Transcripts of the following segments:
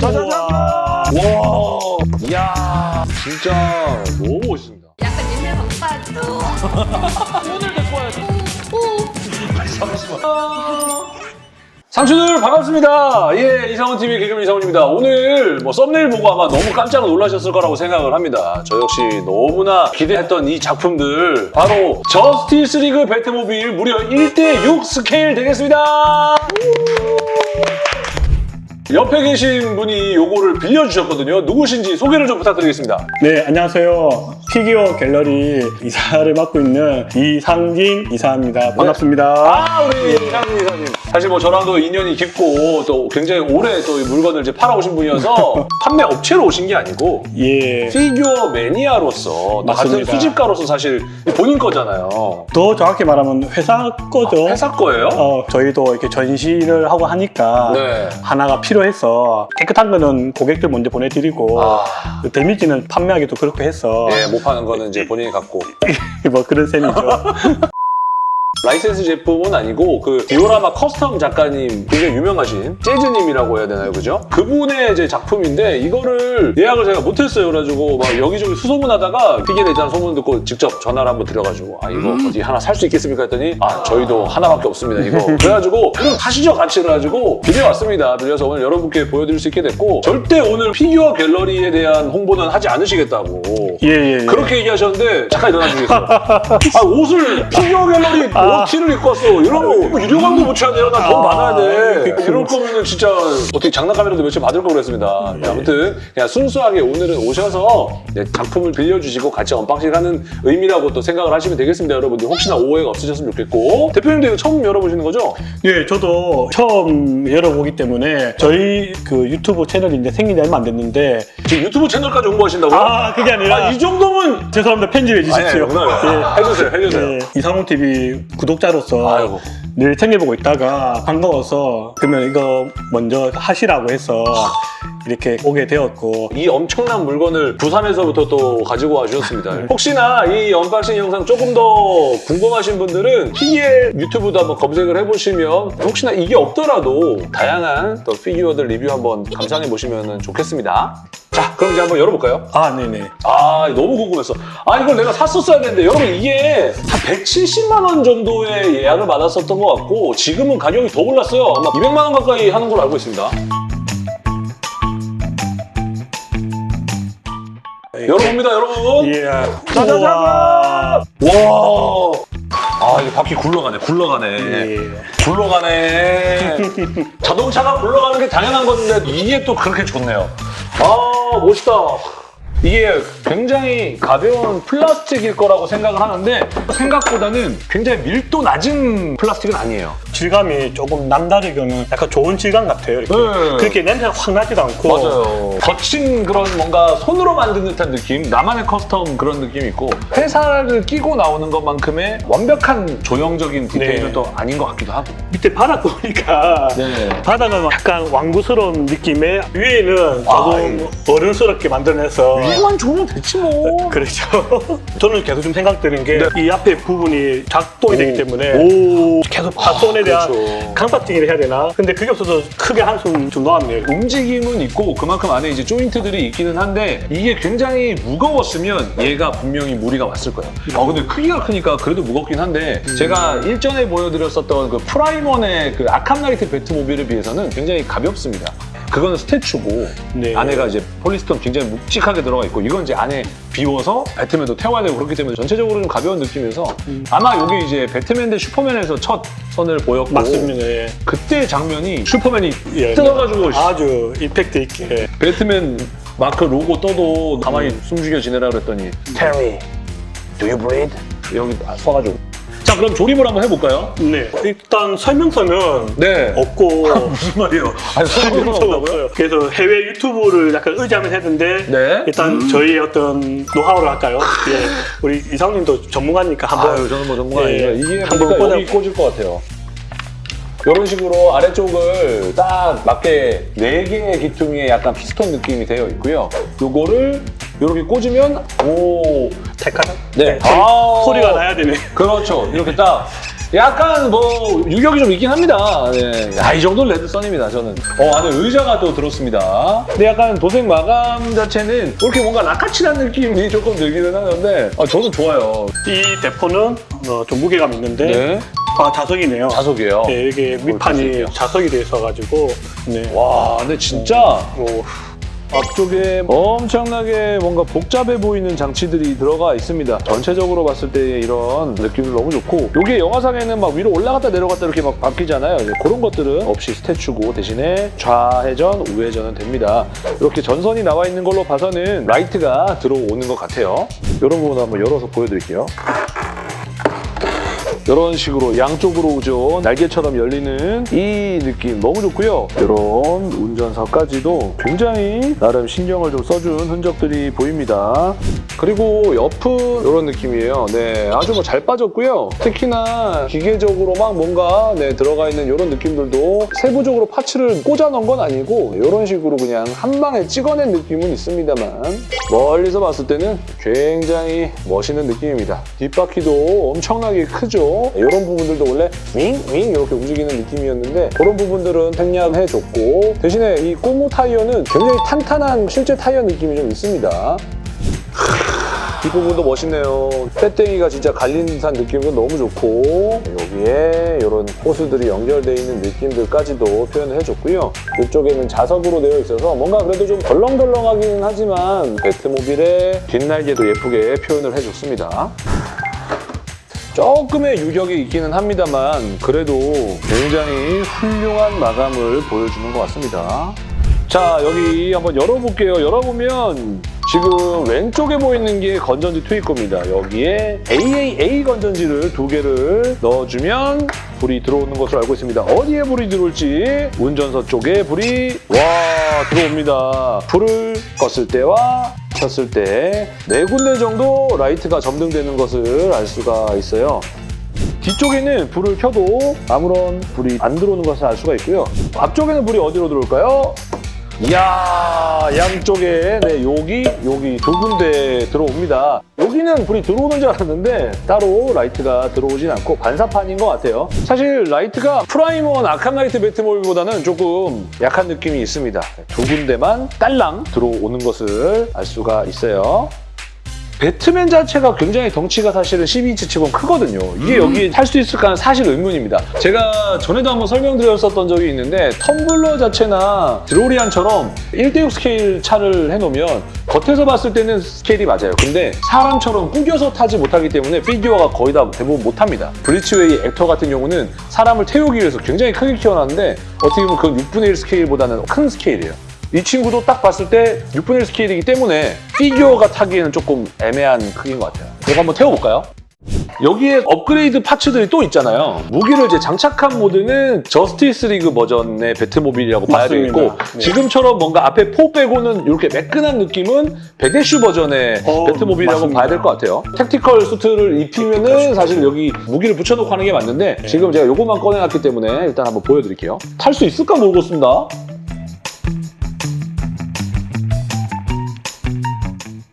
짜자잔! 와, 이야, 진짜 너무 멋있습니다. 약간 옛날 방파도 오늘도 좋아요. 상추들 반갑습니다. 예, 이상훈 TV 개그맨 이상훈입니다. 오늘 뭐 썸네일 보고 아마 너무 깜짝 놀라셨을 거라고 생각을 합니다. 저 역시 너무나 기대했던 이 작품들 바로 저스티스 리그 배트모빌 무려 1대6 스케일 되겠습니다. 옆에 계신 분이 요거를 빌려주셨거든요. 누구신지 소개를 좀 부탁드리겠습니다. 네, 안녕하세요. 피규어 갤러리 이사를 맡고 있는 이상진 이사입니다. 반갑습니다. 아, 우리 이상훈 이사님. 사실 뭐 저랑도 인연이 깊고 또 굉장히 오래 또이 물건을 이제 팔아오신 분이어서 판매 업체로 오신 게 아니고 예. 피규어 매니아로서 또 같은 맞습니다. 수집가로서 사실 본인 거잖아요. 더 정확히 말하면 회사 거죠. 회사 거예요? 어, 저희도 이렇게 전시를 하고 하니까 네. 하나가 필요해서 깨끗한 거는 고객들 먼저 보내드리고 아, 그 damage는 판매하기도 그렇게 해서 예, 못 파는 거는 이제 본인이 갖고. 뭐 그런 셈이죠. 라이센스 제품은 아니고 그 디오라마 custom 작가님 굉장히 유명하신 재즈님이라고 해야 되나요, 그죠? 그분의 이제 작품인데 이거를 예약을 제가 못했어요. 그래가지고 막 여기저기 수소문하다가 피갤 대장 소문 듣고 직접 전화를 한번 드려가지고 아 이거 어디 하나 살 수 있겠습니까 했더니 아 저희도 하나밖에 없습니다 이거 그래가지고 그럼 타시죠 같이 그래가지고 빌려왔습니다. 빌려서 오늘 여러분께 보여드릴 수 있게 됐고 절대 오늘 피규어 갤러리에 대한 홍보는 하지 않으시겠다고 예, 예, 예. 그렇게 얘기하셨는데 잠깐 일어나 주겠어요. 아, 옷을 피규어 갤러리 뭐 티를 입고 왔어. 이런 거 유료 광고 붙여야 돼요. 나돈 아, 많아야 돼. 그- 이럴 거면은 진짜 어떻게 장난감이라도 며칠 받을 걸 그랬습니다. 네, 아무튼 그냥 순수하게 오늘은 오셔서 네, 작품을 빌려주시고 같이 unboxing 하는 의미라고 또 생각을 하시면 되겠습니다. 여러분들 혹시나 오해가 없으셨으면 좋겠고 대표님도 이거 처음 열어보시는 거죠? 예, 저도 처음 열어보기 때문에 저희 그 유튜브 채널이 이제 생긴 지 얼마 안 됐는데 지금 유튜브 채널까지 홍보하신다고요? 아, 그게 아니라 아, 이 정도면 죄송합니다. 편집해 주십시오. 아니, 아니. 해주세요, 해주세요. 예, 이상훈 TV 구독자로서 아이고. 늘 챙겨보고 있다가 반가워서 그러면 이거 먼저 하시라고 해서 이렇게 오게 되었고 이 엄청난 물건을 부산에서부터 또 가지고 와주셨습니다. 네. 혹시나 이 unboxing 영상 조금 더 궁금하신 분들은 PGL 유튜브도 한번 검색을 해보시면 혹시나 이게 없더라도 다양한 또 피규어들 리뷰 한번 감상해 보시면 좋겠습니다. 자, 그럼 이제 한번 열어볼까요? 아 네네 아, 너무 궁금했어. 아, 이걸 내가 샀었어야 되는데 여러분 이게 한 170만 원 정도의 예약을 받았었던 것 같고 지금은 가격이 더 올랐어요. 아마 200만 원 가까이 하는 걸로 알고 있습니다. 열어봅니다, 여러분. 예 짜자잔! 와. 아, 이게 바퀴 굴러가네, 굴러가네. 예. 굴러가네. 자동차가 굴러가는 게 당연한 건데 이게 또 그렇게 좋네요. 아, 멋있다. 이게 굉장히 가벼운 플라스틱일 거라고 생각을 하는데 생각보다는 굉장히 밀도 낮은 플라스틱은 아니에요. 질감이 조금 남다르게는 약간 좋은 질감 같아요 이렇게 네. 그렇게 냄새가 확 나지도 않고 맞아요. 거친 그런 뭔가 손으로 만든 듯한 느낌, 나만의 custom 그런 느낌이 있고 회사를 끼고 나오는 것만큼의 완벽한 조형적인 디테일은 네. 또 아닌 것 같기도 하고. 밑에 바닥 보니까 네. 바닥은 약간 완구스러운 느낌에 위에는 아, 조금 어른스럽게 만들어내서 이만 좋으면 됐지 뭐. 그렇죠. 저는 계속 좀 생각드는 게이 네. 앞에 부분이 작동이 되기 때문에 오. 계속 파손에 대한 그렇죠. 강파팅을 해야 되나? 근데 그게 없어서 크게 한숨 좀 놓았네요. 움직임은 있고 그만큼 안에 이제 조인트들이 있기는 한데 이게 굉장히 무거웠으면 얘가 분명히 무리가 왔을 거예요. 아 근데 크기가 크니까 그래도 무겁긴 한데 제가 일전에 보여드렸었던 그 프라임원의 그 아캄나이트 배트모빌에 비해서는 굉장히 가볍습니다. 그거는 statue고 네. 안에가 이제 polystone 굉장히 묵직하게 들어가 있고 이건 이제 안에 비워서 배트맨도 태워야 되고 그렇기 때문에 전체적으로 좀 가벼운 느낌이어서 아마 여기 이제 배트맨 대 슈퍼맨에서 첫 선을 보였고 맞습니다. 예. 그때 장면이 슈퍼맨이 예. 뜯어가지고 아주 임팩트 있게. 배트맨 마크 로고 떠도 가만히 숨죽여 지내라 그랬더니 me, do you bleed? 여기 써가지고 자 그럼 조립을 한번 해볼까요? 네. 일단 설명서는 네 없고 무슨 말이에요? 아니 설명서가 없어요. 그래서 해외 유튜브를 약간 의지하면서 했는데 네. 일단 저희의 어떤 노하우를 할까요? 예. 우리 이상님도 전문가니까 한번 아유 저는 뭐 전문가 예, 아니라 이게 한번 보니까 여기 꽂아- 꽂을 것 같아요 이런 식으로 아래쪽을 딱 맞게 네개의 기퉁에 약간 피스톤 느낌이 되어 있고요 요거를 이렇게 꽂으면 오 택하다. 네. 소리, 아. 소리가 나야 되네. 그렇죠. 이렇게 딱 약간 뭐 유격이 좀 있긴 합니다. 네. 야, 이 정도는 레드선입니다, 저는. 어, 안에 의자가 또 들었습니다. 근데 약간 도색 마감 자체는 이렇게 뭔가 라카칠한 느낌이 조금 들기는 하는데 아, 저는 좋아요. 이 대포는 어, 좀 무게감 있는데 네. 아, 자석이네요. 자석이에요. 네, 이게 밑판이. 자석이 돼 있어가지고 네. 와, 근데 진짜 오, 앞쪽에 엄청나게 뭔가 복잡해 보이는 장치들이 들어가 있습니다. 전체적으로 봤을 때 이런 느낌도 너무 좋고 이게 영화상에는 막 위로 올라갔다 내려갔다 이렇게 막 바뀌잖아요. 이제 그런 것들은 없이 스태츄고 대신에 좌회전, 우회전은 됩니다. 이렇게 전선이 나와 있는 걸로 봐서는 라이트가 들어오는 것 같아요. 이런 부분 한번 열어서 보여드릴게요. 이런 식으로 양쪽으로 오죠. 날개처럼 열리는 이 느낌 너무 좋고요. 이런 운전석까지도 굉장히 나름 신경을 좀 써준 흔적들이 보입니다. 그리고 옆은 이런 느낌이에요. 네, 아주 뭐 잘 빠졌고요. 특히나 기계적으로 막 뭔가 네, 들어가 있는 이런 느낌들도 세부적으로 parts를 꽂아 넣은 건 아니고 이런 식으로 그냥 한 방에 찍어낸 느낌은 있습니다만 멀리서 봤을 때는 굉장히 멋있는 느낌입니다. 뒷바퀴도 엄청나게 크죠. 이런 부분들도 원래 윙윙 이렇게 움직이는 느낌이었는데 그런 부분들은 생략해줬고 대신에 이 꼬무 타이어는 굉장히 탄탄한 실제 타이어 느낌이 좀 있습니다. 이 부분도 멋있네요. 빼땡이가 진짜 갈린 듯한 느낌도 너무 좋고 여기에 이런 호수들이 연결되어 있는 느낌들까지도 표현을 해줬고요. 이쪽에는 자석으로 되어 있어서 뭔가 그래도 좀 덜렁덜렁하기는 하지만 배트모빌의 뒷날개도 예쁘게 표현을 해줬습니다. 조금의 유격이 있기는 합니다만 그래도 굉장히 훌륭한 마감을 보여주는 것 같습니다. 자 여기 한번 열어볼게요. 열어보면 지금 왼쪽에 보이는 게 건전지 투입 겁니다. 여기에 AAA 건전지를 두 개를 넣어주면 불이 들어오는 것으로 알고 있습니다. 어디에 불이 들어올지 운전석 쪽에 불이 와 들어옵니다. 불을 껐을 때와 켰을 때 네 군데 정도 라이트가 점등되는 것을 알 수가 있어요. 뒤쪽에는 불을 켜도 아무런 불이 안 들어오는 것을 알 수가 있고요. 앞쪽에는 불이 어디로 들어올까요? 이야 양쪽에 네 여기 여기 두 군데 들어옵니다. 여기는 불이 들어오는 줄 알았는데 따로 라이트가 들어오진 않고 반사판인 것 같아요. 사실 라이트가 프라임원 아캄나이트 배트모빌보다는 조금 약한 느낌이 있습니다. 두 군데만 딸랑 들어오는 것을 알 수가 있어요. 배트맨 자체가 굉장히 덩치가 사실은 12인치 치곤 크거든요. 이게 여기에 탈수 있을까 는 사실 의문입니다. 제가 전에도 한번 설명드렸었던 적이 있는데 텀블러 자체나 드로리안처럼 1대6 스케일 차를 해놓으면 겉에서 봤을 때는 스케일이 맞아요. 근데 사람처럼 꾸겨서 타지 못하기 때문에 피규어가 거의 다 대부분 못합니다. 브리치웨이 액터 같은 경우는 사람을 태우기 위해서 굉장히 크게 키워놨는데 어떻게 보면 그건 6분의 1 스케일보다는 큰 스케일이에요. 이 친구도 딱 봤을 때 6분의 1 스케일이기 때문에 피규어가 타기에는 조금 애매한 크기인 것 같아요. 이거 한번 태워볼까요? 여기에 업그레이드 parts들이 또 있잖아요. 무기를 이제 장착한 모드는 저스티스 리그 버전의 배트모빌이라고 봐야 맞습니다. 되겠고 네. 지금처럼 뭔가 앞에 포 빼고는 이렇게 매끈한 느낌은 배대슈 버전의 어, 배트모빌이라고 맞습니다. 봐야 될 것 같아요. tactical suit를 입히면은 사실 여기 무기를 붙여놓고 하는 게 맞는데 네. 지금 제가 요것만 꺼내놨기 때문에 일단 한번 보여드릴게요. 탈 수 있을까 모르겠습니다.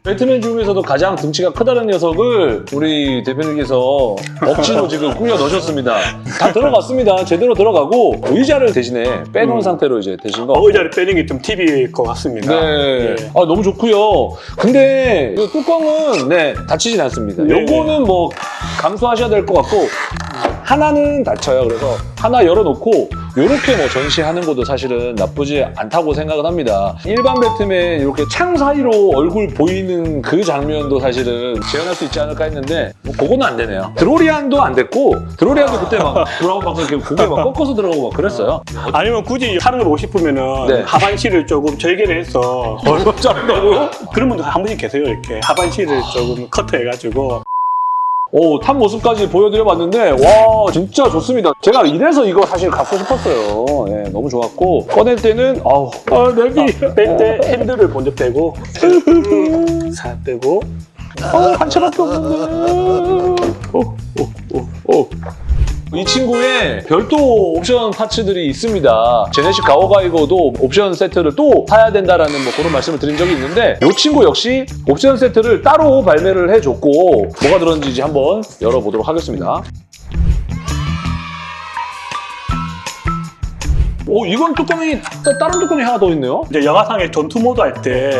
배트맨 중에서도 가장 등치가 크다는 녀석을 우리 대표님께서 억지로 지금 꾸겨 넣으셨습니다. 다 들어갔습니다. 제대로 들어가고 의자를 대신에 빼놓은 음. 상태로 이제 되신 거. 어, 의자를 빼는 게 좀 팁일 것 같습니다. 네. 예. 아, 너무 좋고요. 근데 이 뚜껑은 네, 닫히진 않습니다. 네. 요거는 뭐 감수하셔야 될 것 같고 하나는 닫혀요. 그래서 하나 열어놓고 이렇게 뭐 전시하는 것도 사실은 나쁘지 않다고 생각은 합니다. 일반 배트맨 이렇게 창 사이로 얼굴 보이는 그 장면도 사실은 재현할 수 있지 않을까 했는데 뭐 그거는 안 되네요. 드로리안도 안 됐고 드로리안도 그때 막 돌아오고 막 이렇게 고개 막 꺾어서 들어가고 막 그랬어요. 아니면 굳이 사는 걸 보고 싶으면은 네. 하반신을 조금 절개를 해서 얼마 짜린다고요? 그런 분들 한 분씩 계세요 이렇게 하반신을 조금 커트해가지고 오, 탄 모습까지 보여드려봤는데 와 진짜 좋습니다. 제가 이래서 이거 사실 갖고 싶었어요. 예, 너무 좋았고 꺼낼 때는 아우 아, 내비 뺄때 핸들을 먼저 빼고 사 빼고 어, 한 채밖에 없는데. 오, 오, 오, 오. 이 친구에 별도 옵션 파츠들이 있습니다. 제네시 가오가이거도 옵션 세트를 또 사야 된다라는 뭐 그런 말씀을 드린 적이 있는데 이 친구 역시 옵션 세트를 따로 발매를 해줬고 뭐가 들었는지 한번 열어보도록 하겠습니다. 오 이건 뚜껑이 또 다른 뚜껑이 하나 더 있네요. 이제 영화상의 전투 모드 할 때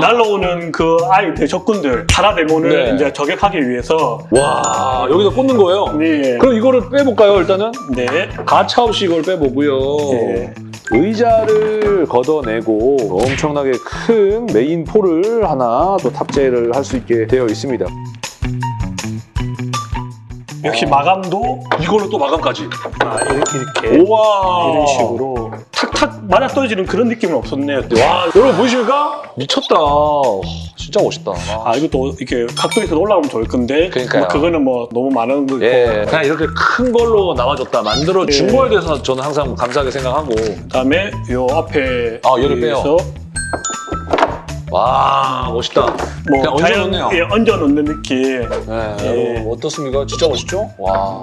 날라오는 그 아이들 적군들 파라데몬을 네. 이제 저격하기 위해서 와 여기다 꽂는 거예요. 네. 그럼 이거를 빼볼까요 일단은? 네. 가차 없이 이걸 빼보고요. 네. 의자를 걷어내고 엄청나게 큰 메인 폴을 하나 또 탑재를 할 수 있게 되어 있습니다. 역시 아. 마감도 이걸로 또 마감까지. 아, 이렇게, 이렇게 우와. 이런 식으로 탁탁 맞아 떨어지는 그런 느낌은 없었네요. 와 여러분 보이십니까? 미쳤다. 진짜 멋있다. 아 이것도 이렇게 각도에서 올라오면 좋을 건데 그러니까요. 뭐 그거는 뭐 너무 많은 거고 예, 그냥 이렇게 큰 걸로 나와줬다 만들어 준 네. 거에 대해서 저는 항상 감사하게 생각하고 그다음에 요 앞에 아, 얘를 빼요. 와 멋있다. 뭐 그냥 얹어놓네요. 예, 얹어 놓는 느낌. 네, 예. 여러분 어떻습니까? 진짜 멋있죠? 와.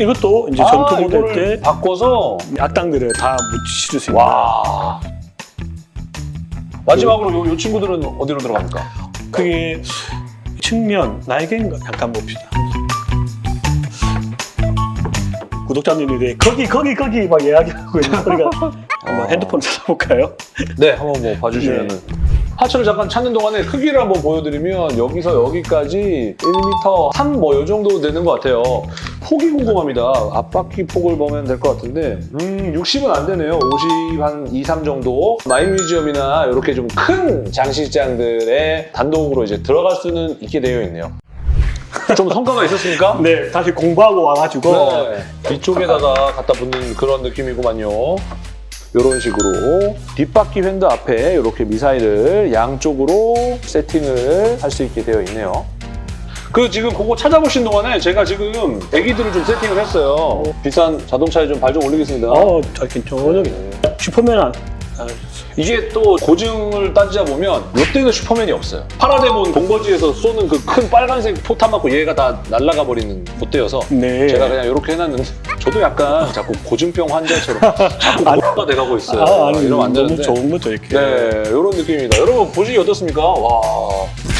이것도 이제 아, 전투 이거를 때 바꿔서 악당들을 다 묻히실 수 있는 와. 마지막으로 요, 요 친구들은 어디로 들어갑니까? 그게 측면 날개인가 잠깐 봅시다. 구독자님들이 거기 거기 거기 막 이야기하고 있는 소리가 한번 핸드폰 찾아볼까요? 네, 한번 뭐 봐주시면은. 하체를 잠깐 찾는 동안에 크기를 한번 보여드리면 여기서 여기까지 1m 3뭐요 정도 되는 것 같아요. 폭이 궁금합니다. 앞바퀴 폭을 보면 될 것 같은데 음 60은 안 되네요. 50 한 2, 3 정도. 마이뮤지엄이나 이렇게 좀 큰 장식장들에 단독으로 이제 들어갈 수는 있게 되어 있네요. 좀 성과가 있었습니까? 네, 다시 공부하고 와가지고 네. 뒤쪽에다가 갖다 붙는 그런 느낌이구만요. 이런 식으로 뒷바퀴 펜더 앞에 이렇게 미사일을 양쪽으로 세팅을 할 수 있게 되어 있네요. 그 지금 그거 찾아보신 동안에 제가 지금 애기들을 좀 세팅을 했어요. 비싼 자동차에 좀 발 좀 올리겠습니다. 어, 괜찮아요. 슈퍼맨 안, 아, 이게 또 고증을 따지자 보면 롯데는 슈퍼맨이 없어요. 파라데몬 본거지에서 쏘는 그 큰 빨간색 포탄 맞고 얘가 다 날아가 버리는 롯데여서 네. 제가 그냥 이렇게 해놨는데 저도 약간 자꾸 고증병 환자처럼 자꾸 고가 돼가고 있어요. 아, 아니, 이러면 안 너무 되는데. 좋은 거죠, 이렇게. 네, 이런 느낌입니다. 여러분 보시기 어떻습니까? 와,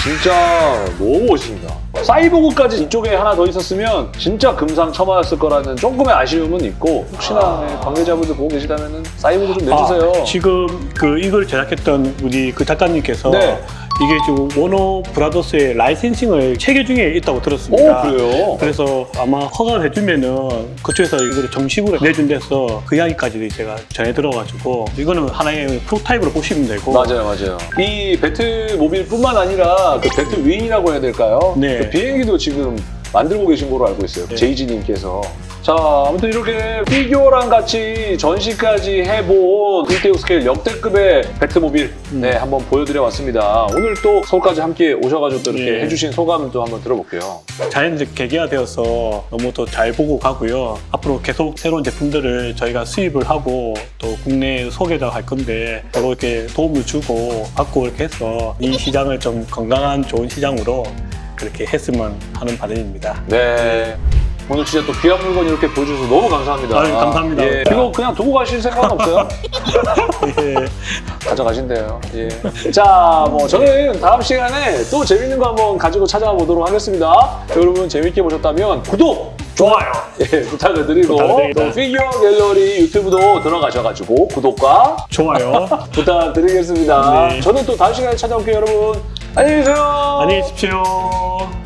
진짜 너무 멋있습니다. 사이보그까지 이쪽에 하나 더 있었으면 진짜 금상첨화였을 거라는 조금의 아쉬움은 있고 혹시나 네, 관계자분들 보고 계시다면 사이보그 좀 내주세요. 아, 지금 그 이걸 제작했던 우리 그 작가님께서 네. 이게 지금 워너 브라더스의 licensing을 체결 중에 있다고 오, 들었습니다. 그래요? 그래서 아마 허가를 해주면은 그쪽에서 이거를 정식으로 내준대서 그 이야기까지 제가 전해 들어가지고 이거는 하나의 prototype으로 보시면 되고 맞아요, 맞아요. 이 배트모빌뿐만 아니라 그 배트윙이라고 해야 될까요? 네. 그 비행기도 지금 만들고 계신 걸로 알고 있어요. 네. 제이지님께서. 자, 아무튼 이렇게 피규어랑 같이 전시까지 해본 1대6 스케일 역대급의 배트모빌 음. 네, 한번 보여드려 봤습니다. 오늘 또 서울까지 함께 오셔가지고 또 이렇게 예. 해주신 소감을 또 한번 들어볼게요. 자연스럽게 계기가 되어서 너무 더 잘 보고 가고요. 앞으로 계속 새로운 제품들을 저희가 수입을 하고 또 국내에 소개도 할 건데 서로 이렇게 도움을 주고 받고 이렇게 해서 이 시장을 좀 건강한 좋은 시장으로 그렇게 했으면 하는 바람입니다. 네. 오늘 진짜 또 귀한 물건 이렇게 보여주셔서 너무 감사합니다. 아유, 감사합니다. 예. 이거 그냥 두고 가실 생각은 없어요? 예. 가져가신대요. 예. 자, 뭐 저는 다음 시간에 또 재밌는 거 한번 가지고 찾아와 보도록 하겠습니다. 여러분 재밌게 보셨다면 구독, 좋아요. 예, 부탁을 드리고. 또 피규어 갤러리 유튜브도 들어가셔가지고 구독과 좋아요. 부탁드리겠습니다. 네. 저는 또 다음 시간에 찾아올게요, 여러분. 안녕히 계세요. 안녕히 계십시오.